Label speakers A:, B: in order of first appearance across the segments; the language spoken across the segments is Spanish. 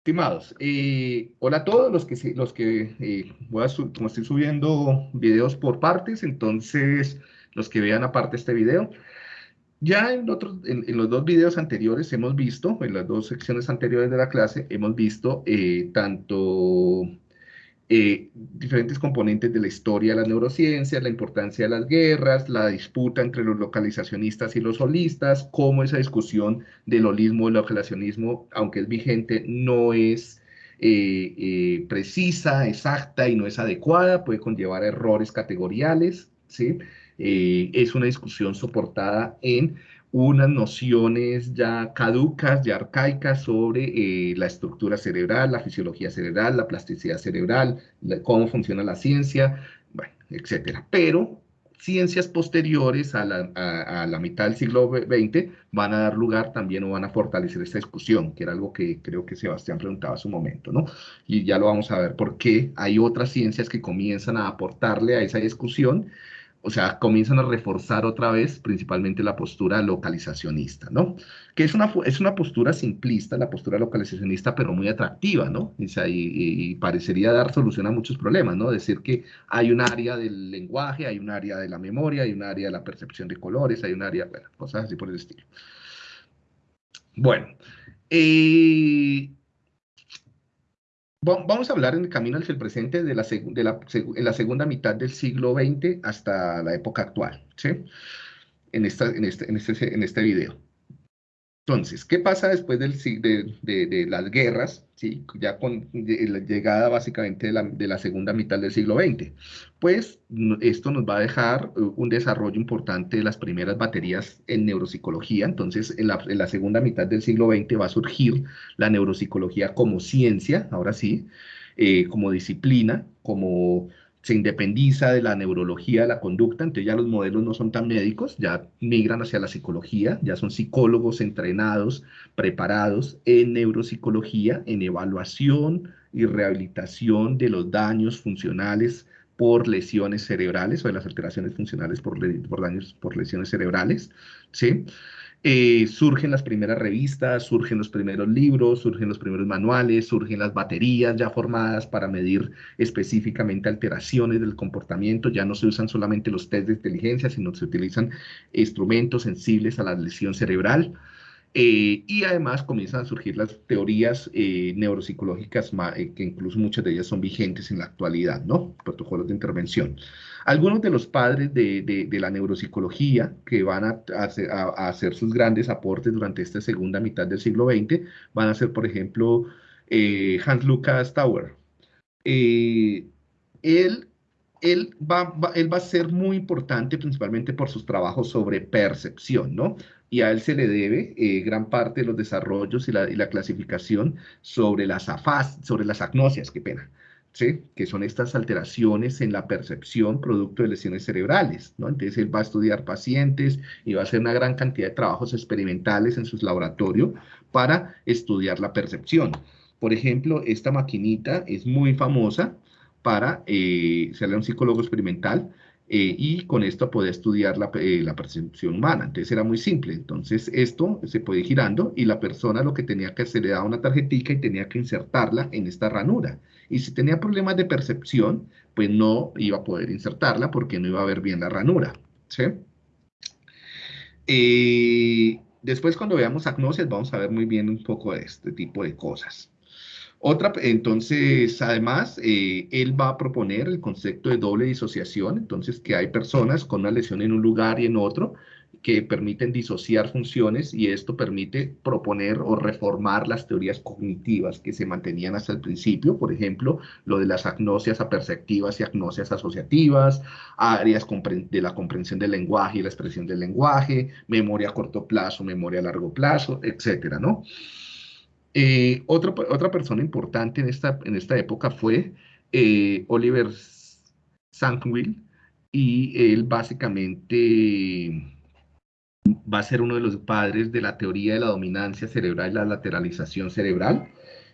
A: Estimados, eh, hola a todos los que, los que eh, voy a como estoy subiendo videos por partes, entonces los que vean aparte este video. Ya en, otros, en, los dos videos anteriores hemos visto, en las dos secciones anteriores de la clase, hemos visto eh, tanto eh, diferentes componentes de la historia de las neurociencias, la importancia de las guerras, la disputa entre los localizacionistas y los holistas, cómo esa discusión del holismo y el localizacionismo, aunque es vigente, no es eh, eh, precisa, exacta y no es adecuada, puede conllevar errores categoriales, ¿sí? es una discusión soportada en unas nociones ya caducas, ya arcaicas sobre eh, la estructura cerebral, la fisiología cerebral, la plasticidad cerebral, cómo funciona la ciencia, bueno, etcétera. Pero ciencias posteriores a la, a, la, mitad del siglo XX van a dar lugar también o van a fortalecer esta discusión, que era algo que creo que Sebastián preguntaba a su momento, ¿no? Y ya lo vamos a ver por qué hay otras ciencias que comienzan a aportarle a esa discusión o sea, comienzan a reforzar otra vez principalmente la postura localizacionista, ¿no? Que es una, es una postura simplista, la postura localizacionista, pero muy atractiva, ¿no? O sea, y, parecería dar solución a muchos problemas, ¿no? Decir que hay un área del lenguaje, hay un área de la memoria, hay un área de la percepción de colores, hay un área, bueno, cosas así por el estilo. Bueno, eh, Vamos a hablar en el camino hacia el presente de la, en la segunda mitad del siglo XX hasta la época actual, ¿sí? En, esta, en, este, en, este, en este video. Entonces, ¿qué pasa después del, de, de, las guerras, ¿sí? ya con la llegada básicamente de la, de la, segunda mitad del siglo XX? Pues esto nos va a dejar uh, un desarrollo importante de las primeras baterías en neuropsicología. Entonces, en la, en la segunda mitad del siglo XX va a surgir la neuropsicología como ciencia, ahora sí, eh, como disciplina, como se independiza de la neurología de la conducta, entonces ya los modelos no son tan médicos, ya migran hacia la psicología, ya son psicólogos entrenados, preparados en neuropsicología, en evaluación y rehabilitación de los daños funcionales por lesiones cerebrales o de las alteraciones funcionales por, por daños por lesiones cerebrales, ¿sí? Eh, surgen las primeras revistas, surgen los primeros libros, surgen los primeros manuales, surgen las baterías ya formadas para medir específicamente alteraciones del comportamiento. Ya no se usan solamente los test de inteligencia, sino se utilizan instrumentos sensibles a la lesión cerebral. Eh, y además comienzan a surgir las teorías eh, neuropsicológicas, que incluso muchas de ellas son vigentes en la actualidad, ¿no? Protocolos de intervención. Algunos de los padres de, la neuropsicología que van a, hacer, sus grandes aportes durante esta segunda mitad del siglo XX van a ser, por ejemplo, eh, Hans Lucas Tauer. Eh, él, él, va, él va a ser muy importante principalmente por sus trabajos sobre percepción, ¿no? Y a él se le debe eh, gran parte de los desarrollos y la, clasificación sobre las afas, sobre las agnosias, qué pena, que son estas alteraciones en la percepción producto de lesiones cerebrales. ¿no? Entonces él va a estudiar pacientes y va a hacer una gran cantidad de trabajos experimentales en sus laboratorios para estudiar la percepción. Por ejemplo, esta maquinita es muy famosa para eh, serle un psicólogo experimental eh, y con esto podía estudiar la, eh, la, percepción humana. Entonces era muy simple. Entonces esto se puede ir girando y la persona lo que tenía que hacer le daba una tarjetita y tenía que insertarla en esta ranura. Y si tenía problemas de percepción, pues no iba a poder insertarla porque no iba a ver bien la ranura. ¿sí? Eh, después cuando veamos agnosis vamos a ver muy bien un poco de este tipo de cosas. Otra, entonces, además, eh, él va a proponer el concepto de doble disociación, entonces que hay personas con una lesión en un lugar y en otro que permiten disociar funciones y esto permite proponer o reformar las teorías cognitivas que se mantenían hasta el principio, por ejemplo, lo de las agnosias aperceptivas y agnosias asociativas, áreas de la comprensión del lenguaje y la expresión del lenguaje, memoria a corto plazo, memoria a largo plazo, etcétera, ¿no? Eh, otra persona importante en esta, en esta época fue eh, Oliver Sankville y él básicamente va a ser uno de los padres de la teoría de la dominancia cerebral y la lateralización cerebral.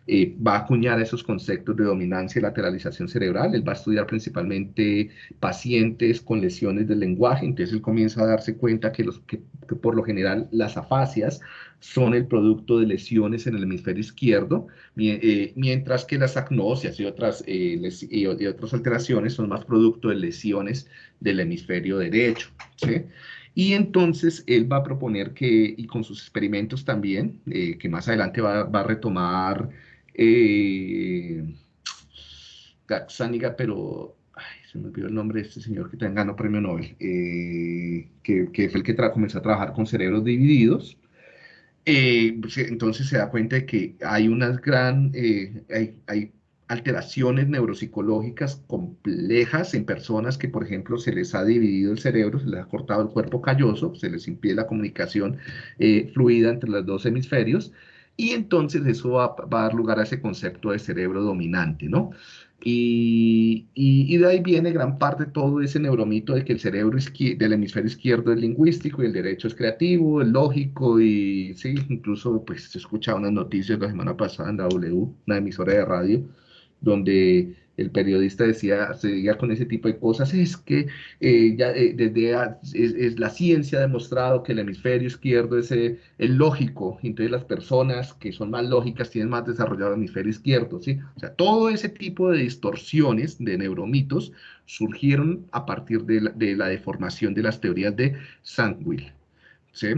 A: Eh, va a acuñar esos conceptos de dominancia y lateralización cerebral. Él va a estudiar principalmente pacientes con lesiones del lenguaje, entonces él comienza a darse cuenta que, los, que, por lo general las afasias son el producto de lesiones en el hemisferio izquierdo, eh, mientras que las agnosias y otras, eh, y otras alteraciones son más producto de lesiones del hemisferio derecho. ¿sí? Y entonces él va a proponer que, y con sus experimentos también, eh, que más adelante va, a retomar eh, Gazzaniga, pero se me olvidó el nombre de este señor que también ganó premio Nobel, eh, que, que, fue el que comenzó a trabajar con cerebros divididos. Eh, pues, entonces se da cuenta de que hay unas gran, hay, hay alteraciones neuropsicológicas complejas en personas que, por ejemplo, se les ha dividido el cerebro, se les ha cortado el cuerpo calloso, se les impide la comunicación eh, fluida entre los dos hemisferios, y entonces eso va, a dar lugar a ese concepto de cerebro dominante, ¿no? Y, y, de ahí viene gran parte todo ese neuromito de que el cerebro del hemisferio izquierdo es lingüístico y el derecho es creativo, es lógico y sí, incluso pues escuchaba unas noticias la semana pasada en W, una emisora de radio, donde el periodista decía, seguía con ese tipo de cosas, es que eh, ya eh, desde es, la ciencia ha demostrado que el hemisferio izquierdo es eh, el lógico, entonces las personas que son más lógicas tienen más desarrollado el hemisferio izquierdo, ¿sí? O sea, todo ese tipo de distorsiones, de neuromitos, surgieron a partir de la, de la deformación de las teorías de Sandwill, ¿sí?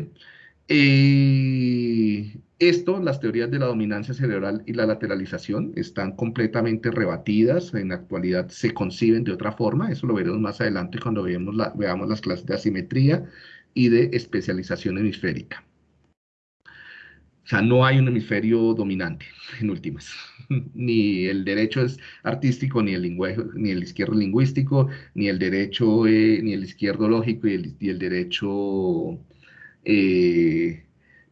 A: Eh, esto, las teorías de la dominancia cerebral y la lateralización están completamente rebatidas, en la actualidad se conciben de otra forma, eso lo veremos más adelante cuando veamos, las clases de asimetría y de especialización hemisférica. O sea, no hay un hemisferio dominante, en últimas. ni el derecho es artístico, ni el, lenguaje, ni izquierdo lingüístico, ni el derecho, eh, ni el izquierdo lógico y el derecho eh,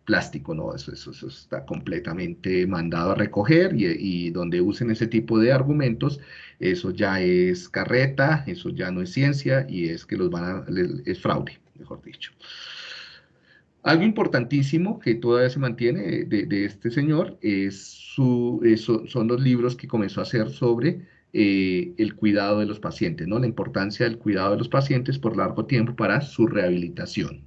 A: plástico, no, eso, está completamente mandado a recoger y, donde usen ese tipo de argumentos, eso ya es carreta, eso ya no es ciencia y es que los van a, es fraude, mejor dicho. Algo importantísimo que todavía se mantiene de, este señor es son los libros que comenzó a hacer sobre eh, el cuidado de los pacientes, ¿no? la importancia del cuidado de los pacientes por largo tiempo para su rehabilitación.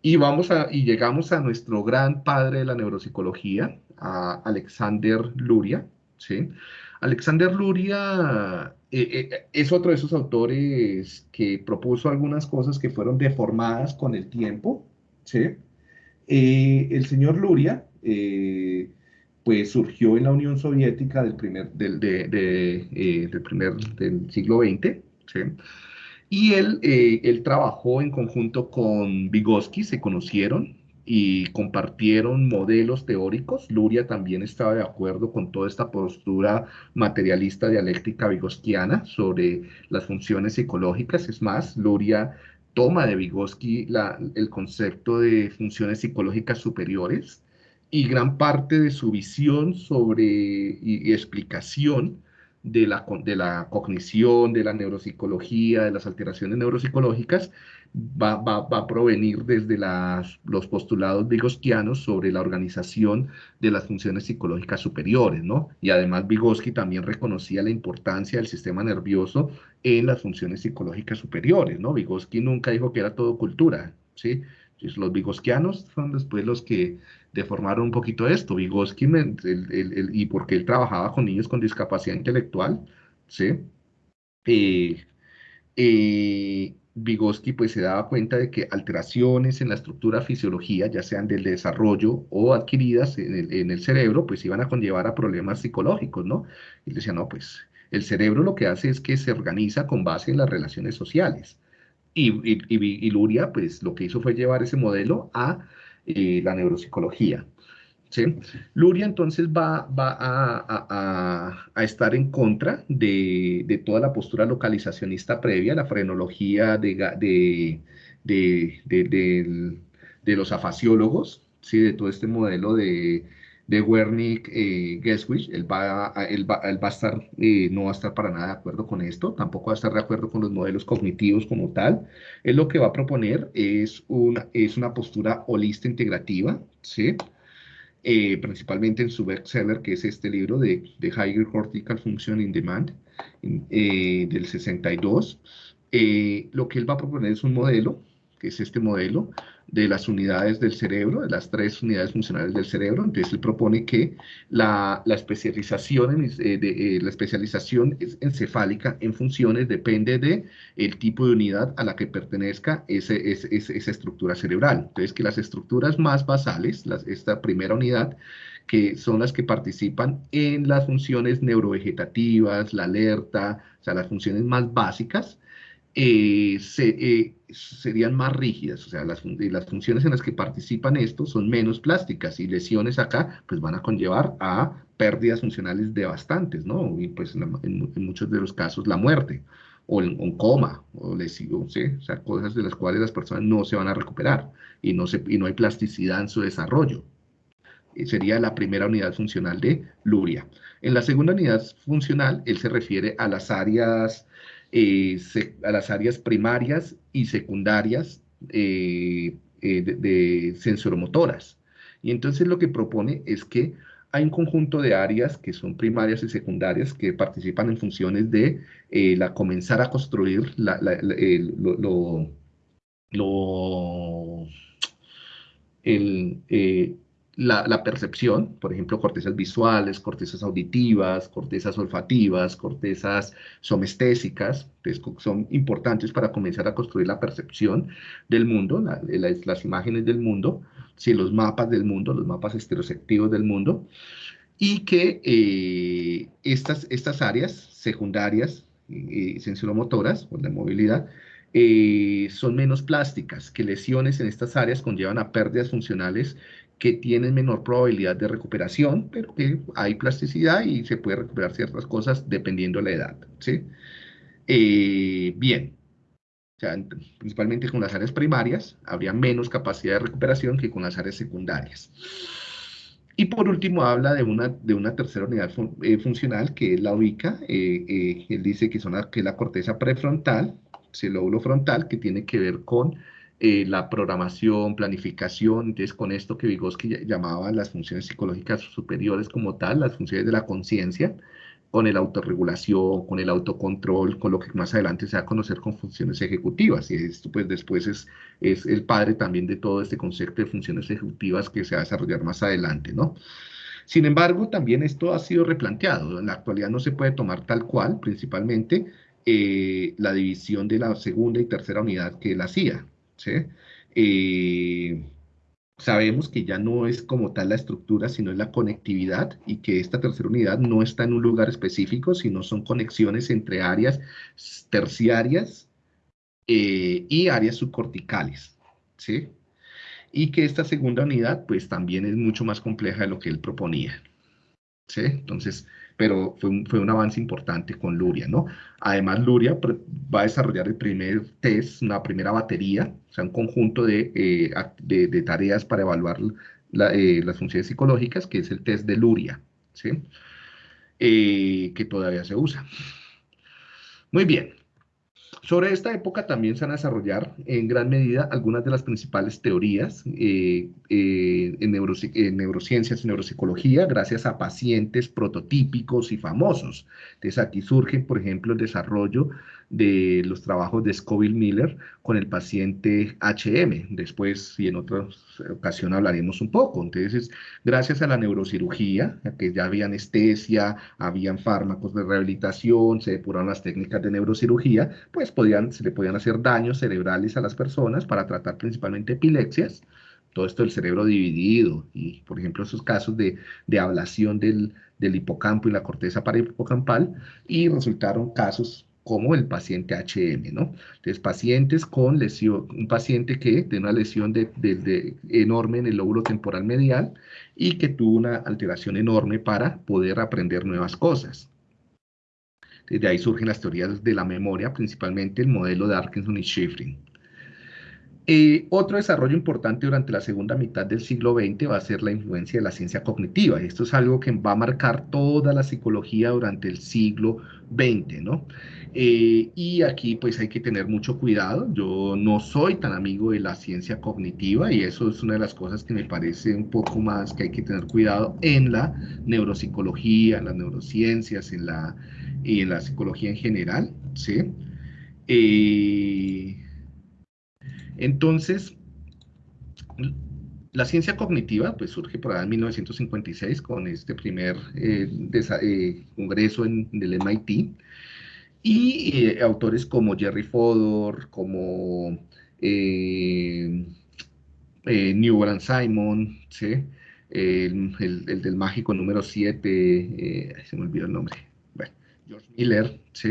A: Y, vamos a, y llegamos a nuestro gran padre de la neuropsicología, a Alexander Luria. ¿sí? Alexander Luria eh, eh, es otro de esos autores que propuso algunas cosas que fueron deformadas con el tiempo. ¿sí? Eh, el señor Luria pues surgió en la Unión Soviética del primer, del, del primer del siglo XX. ¿sí? Y él, eh, él trabajó en conjunto con Vygotsky, se conocieron y compartieron modelos teóricos. Luria también estaba de acuerdo con toda esta postura materialista dialéctica vigosquiana sobre las funciones psicológicas. Es más, Luria toma de Vygotsky la, el concepto de funciones psicológicas superiores y gran parte de su visión sobre y explicación de la, de la cognición, de la neuropsicología, de las alteraciones neuropsicológicas, va, va, va a provenir desde las, los postulados vygotsquianos sobre la organización de las funciones psicológicas superiores, ¿no? Y además Vygotsky también reconocía la importancia del sistema nervioso en las funciones psicológicas superiores, ¿no? Vygotsky nunca dijo que era todo cultura, ¿sí? Los vygotsquianos son después los que deformaron un poquito esto. Vygotsky, y porque él trabajaba con niños con discapacidad intelectual, ¿sí? Eh, eh, Vygotsky pues se daba cuenta de que alteraciones en la estructura fisiología, ya sean del desarrollo o adquiridas en el, en el, cerebro, pues iban a conllevar a problemas psicológicos, ¿no? Y decía, no, pues el cerebro lo que hace es que se organiza con base en las relaciones sociales. Y, Luria, pues lo que hizo fue llevar ese modelo a eh, la neuropsicología. Luria entonces va, a, estar en contra de, toda la postura localizacionista previa, la frenología de, de los afasiólogos, ¿sí? de todo este modelo de, de Wernicke eh, Geswich, él va, él, va, él va, a estar, eh, no va a estar para nada de acuerdo con esto, tampoco va a estar de acuerdo con los modelos cognitivos como tal. Él lo que va a proponer es una, es una postura holista integrativa, ¿sí? eh, principalmente en su bestseller, que es este libro de, de Higher Cortical Function in Demand, eh, del 62. Eh, lo que él va a proponer es un modelo, que es este modelo, de las unidades del cerebro, de las tres unidades funcionales del cerebro. Entonces, él propone que la, la especialización, en, eh, de, eh, la especialización encefálica en funciones depende del el tipo de unidad a la que pertenezca ese, ese, esa estructura cerebral. Entonces, que las estructuras más basales, las, esta primera unidad, que son las que participan en las funciones neurovegetativas, la alerta, o sea, las funciones más básicas, eh, se, eh, serían más rígidas, o sea, las, las, funciones en las que participan estos son menos plásticas y lesiones acá pues van a conllevar a pérdidas funcionales devastantes, ¿no? Y pues en, muchos de los casos la muerte o un coma o lesión, ¿sí? o sea, cosas de las cuales las personas no se van a recuperar y no, se, y no hay plasticidad en su desarrollo. Eh, sería la primera unidad funcional de Luria. En la segunda unidad funcional, él se refiere a las áreas eh, a las áreas primarias y secundarias eh, eh, de, sensoromotoras. Y entonces lo que propone es que hay un conjunto de áreas que son primarias y secundarias que participan en funciones de la comenzar a construir la, lo, lo, el, la, percepción, por ejemplo, cortezas visuales, cortezas auditivas, cortezas olfativas, cortezas somestésicas, son importantes para comenzar a construir la percepción del mundo, las imágenes del mundo, si los mapas del mundo, los mapas estereoceptivos del mundo, y que eh, estas, estas áreas secundarias, y sensoromotoras, o de movilidad, eh, son menos plásticas, que lesiones en estas áreas conllevan a pérdidas funcionales que tienen menor probabilidad de recuperación, pero que hay plasticidad y se puede recuperar ciertas cosas dependiendo de la edad. ¿sí? Eh, bien, o sea, principalmente con las áreas primarias habría menos capacidad de recuperación que con las áreas secundarias. Y por último habla de una, de una tercera unidad eh, funcional que es la ubica. Eh, él dice que, son que es la corteza prefrontal, el lóbulo frontal, que tiene que ver con eh, la programación, planificación, entonces con esto que Vygotsky llamaba las funciones psicológicas superiores como tal, las funciones de la conciencia, con el autorregulación, con el autocontrol, con lo que más adelante se va a conocer con funciones ejecutivas. Y esto pues después es, es el padre también de todo este concepto de funciones ejecutivas que se va a desarrollar más adelante, ¿no? Sin embargo, también esto ha sido replanteado. En la actualidad no se puede tomar tal cual, principalmente eh, la división de la segunda y tercera unidad que él hacía. ¿Sí? Sabemos que ya no es como tal la estructura, sino es la conectividad y que esta tercera unidad no está en un lugar específico, sino son conexiones entre áreas terciarias eh, y áreas subcorticales, ¿sí? Y que esta segunda unidad, pues también es mucho más compleja de lo que él proponía, ¿sí? Entonces, pero fue un, fue un avance importante con Luria, ¿no? Además, Luria va a desarrollar el primer test, una primera batería, o sea, un conjunto de, eh, de, tareas para evaluar eh, las funciones psicológicas, que es el test de Luria, ¿sí? Eh, que todavía se usa. Muy bien, sobre esta época también se van a desarrollar en gran medida algunas de las principales teorías eh, eh, en, neurociencias y neuropsicología gracias a pacientes prototípicos y famosos. Entonces aquí surge, por ejemplo, el desarrollo de los trabajos de Scoville Miller con el paciente HM. Después, y en otra ocasión hablaremos un poco. Entonces, gracias a la neurocirugía, que ya había anestesia, habían fármacos de rehabilitación, se depuraron las técnicas de neurocirugía, pues podían, se le podían hacer daños cerebrales a las personas para tratar principalmente epilepsias, todo esto del cerebro dividido y, por ejemplo, esos casos de, de ablación del, del hipocampo y la corteza hipocampal y resultaron casos como el paciente HM, ¿no? Entonces, pacientes con lesión, un paciente que tiene una lesión de, enorme en el lóbulo temporal medial y que tuvo una alteración enorme para poder aprender nuevas cosas. Desde ahí surgen las teorías de la memoria, principalmente el modelo de Atkinson y Schifrin. Eh, otro desarrollo importante durante la segunda mitad del siglo XX va a ser la influencia de la ciencia cognitiva. Esto es algo que va a marcar toda la psicología durante el siglo XX, ¿no? Eh, y aquí pues hay que tener mucho cuidado. Yo no soy tan amigo de la ciencia cognitiva y eso es una de las cosas que me parece un poco más que hay que tener cuidado en la neuropsicología, en las neurociencias, en la, en la psicología en general, ¿sí? Eh, entonces, la ciencia cognitiva pues, surge por ahí en 1956 con este primer eh, eh, congreso en, el MIT y eh, autores como Jerry Fodor, como Newell Simon, el, del mágico número 7, se me olvidó el nombre, bueno, George Miller, ¿sí?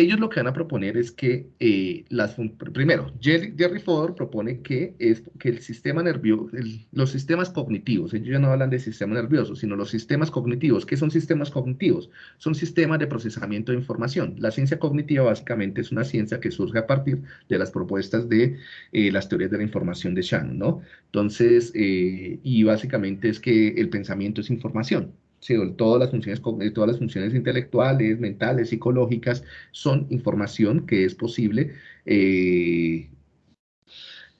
A: Ellos lo que van a proponer es que eh, las, primero, Jerry, Jerry, Fodor propone que, es, que el sistema nervioso, los sistemas cognitivos, ellos ya no hablan de sistema nervioso, sino los sistemas cognitivos. ¿Qué son sistemas cognitivos? Son sistemas de procesamiento de información. La ciencia cognitiva básicamente es una ciencia que surge a partir de las propuestas de eh, las teorías de la información de Shannon, ¿no? Entonces, eh, y básicamente es que el pensamiento es información todas las funciones, eh, todas las funciones intelectuales, mentales, psicológicas, son información que es posible eh,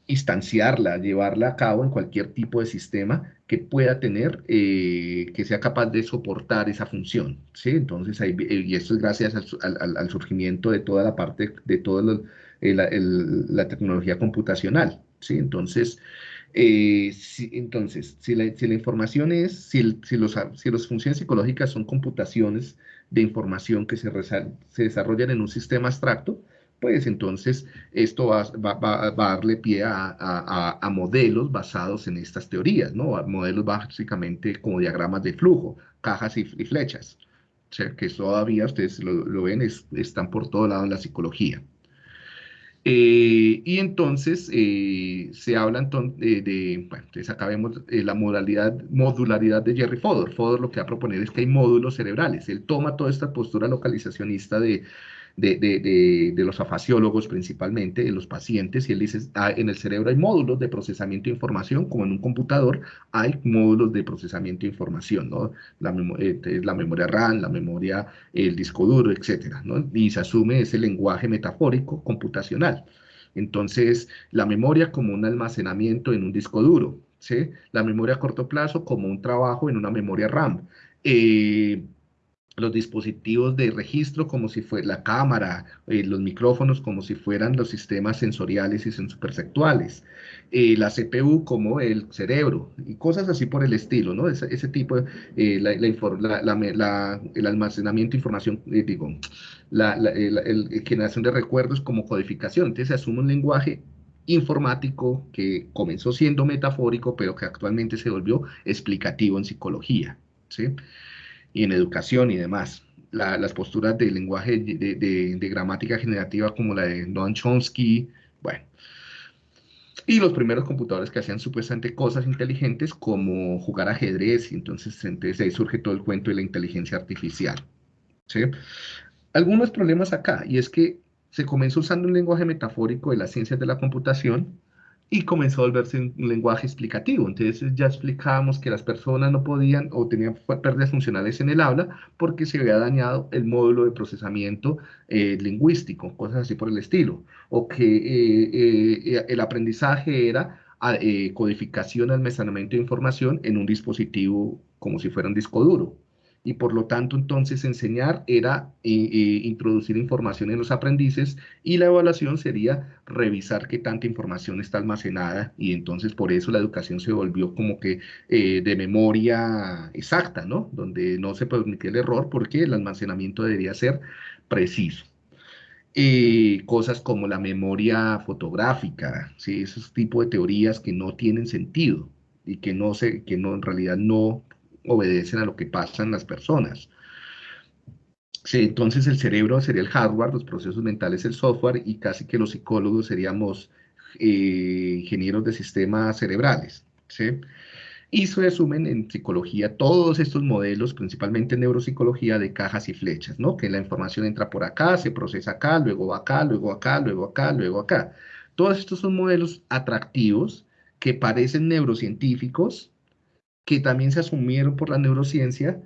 A: instanciarla, llevarla a cabo en cualquier tipo de sistema que pueda tener, eh, que sea capaz de soportar esa función, ¿sí? Entonces, y esto es gracias al, surgimiento de toda la parte, de toda la, tecnología computacional, ¿sí? Entonces, eh, entonces, si la, información es, si, si, los, si las funciones psicológicas son computaciones de información que se, desarrollan en un sistema abstracto, pues entonces esto va, a darle pie a, a, modelos basados en estas teorías, ¿no? Modelos básicamente como diagramas de flujo, cajas y, flechas, que todavía ustedes lo, lo ven, están por todo lado en la psicología. Eh, y entonces eh, se habla entonces de, bueno, entonces acá vemos eh, la modularidad de Jerry Fodor. Fodor lo que va a proponer es que hay módulos cerebrales. Él toma toda esta postura localizacionista de de, de, de, los afasiólogos principalmente, de los pacientes, y él dice, ah, en el cerebro hay módulos de procesamiento de información, como en un computador hay módulos de procesamiento de información, ¿no? La, eh, la memoria RAM, la memoria, el disco duro, etcétera, ¿no? Y se asume ese lenguaje metafórico computacional. Entonces, la memoria como un almacenamiento en un disco duro, ¿sí? La memoria a corto plazo como un trabajo en una memoria RAM. Eh, los dispositivos de registro como si fuera la cámara, eh, los micrófonos como si fueran los sistemas sensoriales y sensoperceptuales, eh, la CPU como el cerebro y cosas así por el estilo, ¿no? Ese, ese tipo, eh, el almacenamiento de información, eh, digo, la, generación de recuerdos como codificación. Entonces se asume un lenguaje informático que comenzó siendo metafórico, pero que actualmente se volvió explicativo en psicología, ¿sí? Y en educación y demás. las posturas de lenguaje de, gramática generativa como la de Noam Chomsky, bueno. Y los primeros computadores que hacían supuestamente cosas inteligentes como jugar ajedrez, y entonces, entonces ahí surge todo el cuento de la inteligencia artificial. ¿sí? Algunos problemas acá, y es que se comenzó usando un lenguaje metafórico de las ciencias de la computación, y comenzó a volverse un lenguaje explicativo. Entonces ya explicábamos que las personas no podían o tenían pérdidas funcionales en el habla porque se había dañado el módulo de procesamiento eh, lingüístico, cosas así por el estilo, o que eh, eh, el aprendizaje era ah, codificación, almacenamiento de información en un dispositivo como si fuera un disco duro y por lo tanto entonces enseñar era eh, eh, introducir información en los aprendices y la evaluación sería revisar qué tanta información está almacenada y entonces por eso la educación se volvió como que eh, de memoria exacta, ¿no? Donde no se permitía el error porque el almacenamiento debería ser preciso. cosas como la memoria fotográfica, ¿sí? esos tipos de teorías que no tienen sentido y que no se, que no en realidad no obedecen a lo que pasan las personas. Entonces el cerebro sería el hardware, los procesos mentales el software y casi que los psicólogos seríamos eh, ingenieros de sistemas cerebrales. Y se resumen en psicología todos estos modelos, principalmente en neuropsicología, de cajas y flechas, ¿no? Que la información entra por acá, se procesa acá, luego acá, luego acá, luego acá, luego acá. Todos estos son modelos atractivos que parecen neurocientíficos, que también se asumieron por la neurociencia,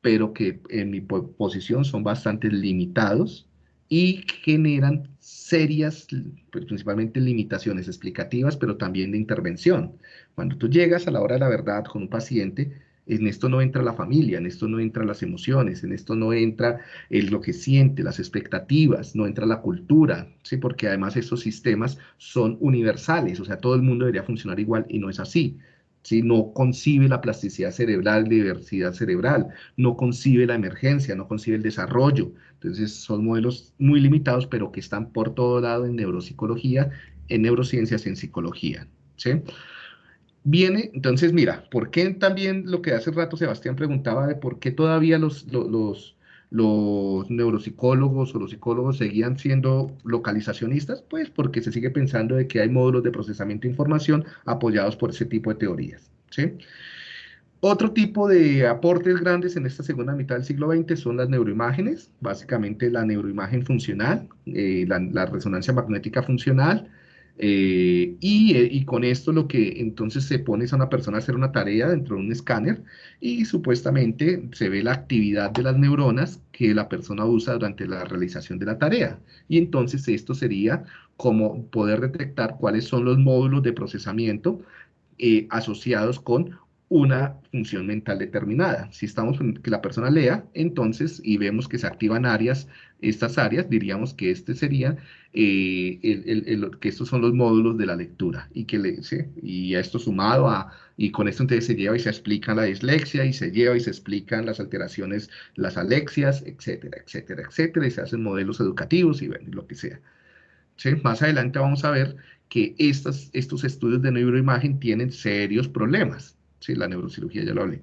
A: pero que en mi posición son bastante limitados y generan serias, pues, principalmente limitaciones explicativas, pero también de intervención. Cuando tú llegas a la hora de la verdad con un paciente, en esto no entra la familia, en esto no entran las emociones, en esto no entra el, lo que siente, las expectativas, no entra la cultura, ¿sí? porque además estos sistemas son universales, o sea, todo el mundo debería funcionar igual y no es así. ¿Sí? No concibe la plasticidad cerebral, diversidad cerebral, no concibe la emergencia, no concibe el desarrollo. Entonces son modelos muy limitados, pero que están por todo lado en neuropsicología, en neurociencias, en psicología. ¿sí? Viene, entonces mira, ¿por qué también lo que hace rato Sebastián preguntaba de por qué todavía los, los, los neuropsicólogos o los psicólogos seguían siendo localizacionistas? Pues porque se sigue pensando de que hay módulos de procesamiento de información apoyados por ese tipo de teorías. Otro tipo de aportes grandes en esta segunda mitad del siglo XX son las neuroimágenes, básicamente la neuroimagen funcional, eh, la resonancia magnética funcional, eh, eh, y, con esto lo que entonces se pone es a una persona a hacer una tarea dentro de un escáner y supuestamente se ve la actividad de las neuronas que la persona usa durante la realización de la tarea. Y entonces esto sería como poder detectar cuáles son los módulos de procesamiento eh, asociados con una función mental determinada. Si estamos en que la persona lea, entonces, y vemos que se activan áreas, estas áreas, diríamos que este sería, eh, el, que estos son los módulos de la lectura, y que le, y esto sumado a, y con esto entonces se lleva y se explica la dislexia, y se lleva y se explican las alteraciones, las alexias, etcétera, etcétera, etcétera, y se hacen modelos educativos y, bueno, lo que sea. ¿Sí? Más adelante vamos a ver que estas, estos estudios de neuroimagen tienen serios problemas la neurocirugía, ya lo hablé.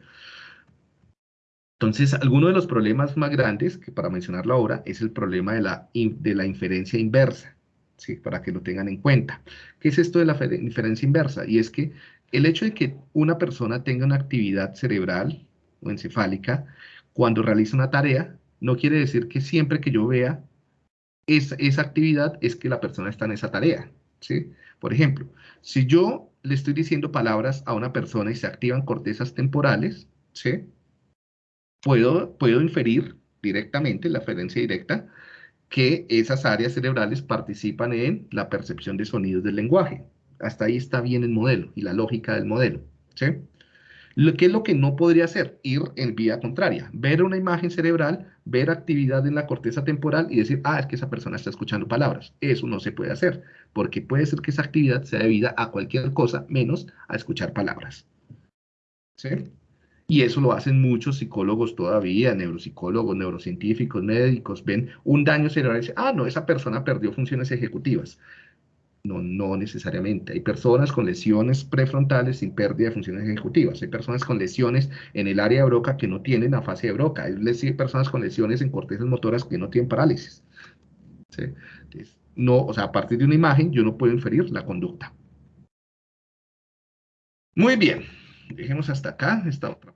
A: Entonces, alguno de los problemas más grandes, que para mencionarlo ahora, es el problema de la, de la inferencia inversa, ¿sí? para que lo tengan en cuenta. ¿Qué es esto de la inferencia inversa? Y es que el hecho de que una persona tenga una actividad cerebral o encefálica cuando realiza una tarea, no quiere decir que siempre que yo vea esa, esa actividad es que la persona está en esa tarea. ¿sí? Por ejemplo, si yo le estoy diciendo palabras a una persona y se activan cortezas temporales, ¿sí? Puedo, puedo inferir directamente, la referencia directa, que esas áreas cerebrales participan en la percepción de sonidos del lenguaje. Hasta ahí está bien el modelo y la lógica del modelo. ¿sí? ¿Qué es lo que no podría hacer? Ir en vía contraria. Ver una imagen cerebral, ver actividad en la corteza temporal y decir, ah, es que esa persona está escuchando palabras. Eso no se puede hacer, porque puede ser que esa actividad sea debida a cualquier cosa menos a escuchar palabras. ¿Sí? Y eso lo hacen muchos psicólogos todavía, neuropsicólogos, neurocientíficos, médicos, ven un daño cerebral y dicen, ah, no, esa persona perdió funciones ejecutivas. No, no necesariamente. Hay personas con lesiones prefrontales sin pérdida de funciones ejecutivas. Hay personas con lesiones en el área de broca que no tienen fase de broca. Hay personas con lesiones en cortezas motoras que no tienen parálisis. no, o sea, a partir de una imagen yo no puedo inferir la conducta. Muy bien. Dejemos hasta acá esta otra